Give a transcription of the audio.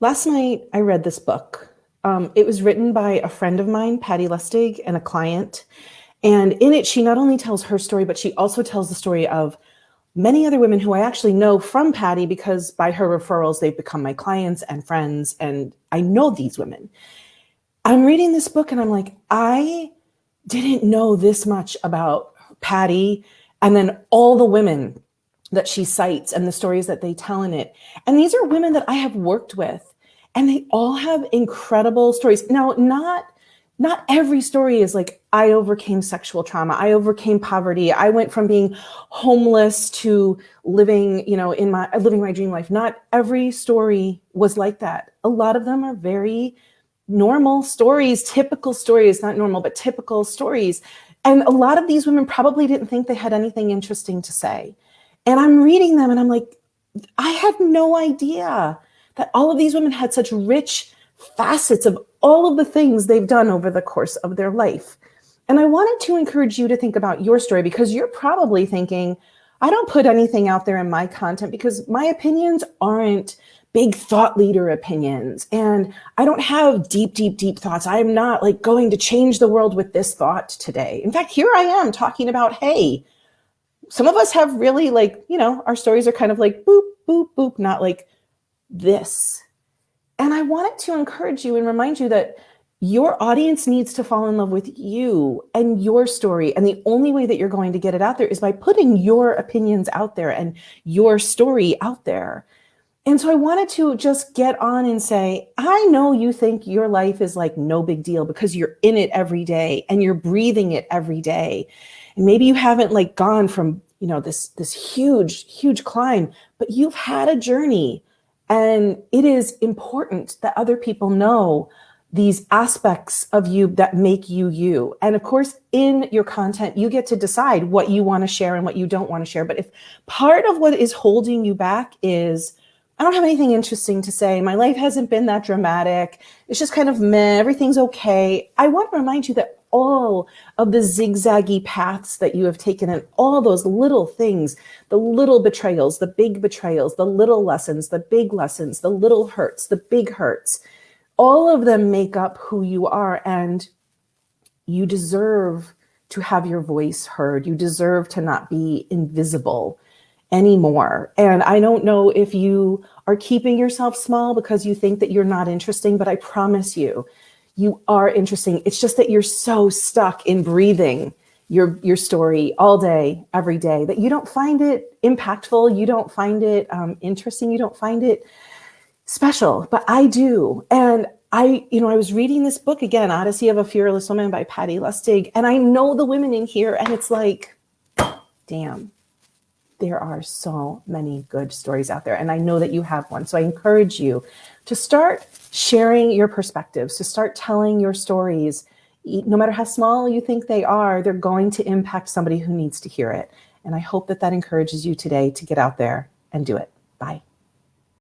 Last night, I read this book. Um, it was written by a friend of mine, Patty Lustig, and a client. And in it, she not only tells her story, but she also tells the story of many other women who I actually know from Patty because by her referrals, they've become my clients and friends. And I know these women. I'm reading this book and I'm like, I didn't know this much about Patty and then all the women that she cites and the stories that they tell in it. And these are women that I have worked with and they all have incredible stories. Now, not not every story is like I overcame sexual trauma. I overcame poverty. I went from being homeless to living, you know, in my living my dream life. Not every story was like that. A lot of them are very normal stories, typical stories, not normal, but typical stories. And a lot of these women probably didn't think they had anything interesting to say. And I'm reading them and I'm like, I had no idea that all of these women had such rich facets of all of the things they've done over the course of their life. And I wanted to encourage you to think about your story because you're probably thinking, I don't put anything out there in my content because my opinions aren't big thought leader opinions. And I don't have deep, deep, deep thoughts. I am not like going to change the world with this thought today. In fact, here I am talking about, hey, some of us have really like, you know, our stories are kind of like boop, boop, boop, not like this. And I wanted to encourage you and remind you that your audience needs to fall in love with you and your story. And the only way that you're going to get it out there is by putting your opinions out there and your story out there. And so I wanted to just get on and say, I know you think your life is like no big deal because you're in it every day and you're breathing it every day. And maybe you haven't like gone from, you know, this, this huge, huge climb, but you've had a journey and it is important that other people know these aspects of you that make you you. And of course, in your content, you get to decide what you want to share and what you don't want to share. But if part of what is holding you back is, I don't have anything interesting to say. My life hasn't been that dramatic. It's just kind of meh, everything's okay. I want to remind you that all of the zigzaggy paths that you have taken and all those little things, the little betrayals, the big betrayals, the little lessons, the big lessons, the little hurts, the big hurts, all of them make up who you are. And you deserve to have your voice heard. You deserve to not be invisible anymore. And I don't know if you are keeping yourself small because you think that you're not interesting, but I promise you, you are interesting. It's just that you're so stuck in breathing your your story all day, every day, that you don't find it impactful, you don't find it um, interesting, you don't find it special, but I do. And I, you know, I was reading this book again, Odyssey of a Fearless Woman by Patty Lustig, and I know the women in here, and it's like, damn, there are so many good stories out there. And I know that you have one. So I encourage you to start sharing your perspectives, to start telling your stories. No matter how small you think they are, they're going to impact somebody who needs to hear it. And I hope that that encourages you today to get out there and do it. Bye.